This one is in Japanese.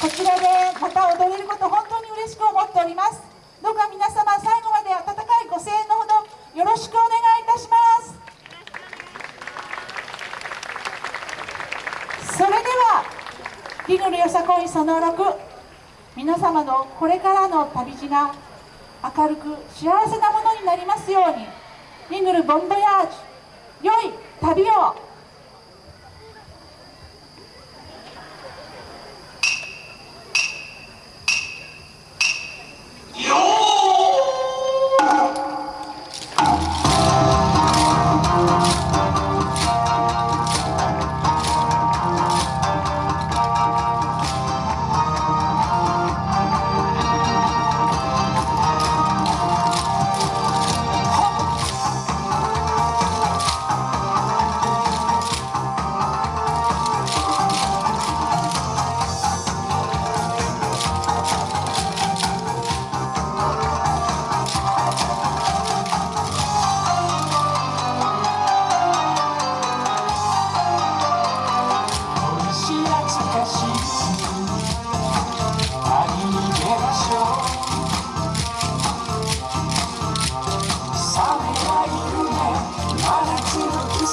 こちらでまた踊れること本当に嬉しく思っております。どうか皆様最後まで温かいご声援のほどよろしくお願いいたします。それではリヌルよさこいその6皆様のこれからの旅路が明るく幸せなものになりますように。リヌルボンボヤージュ。良い旅を。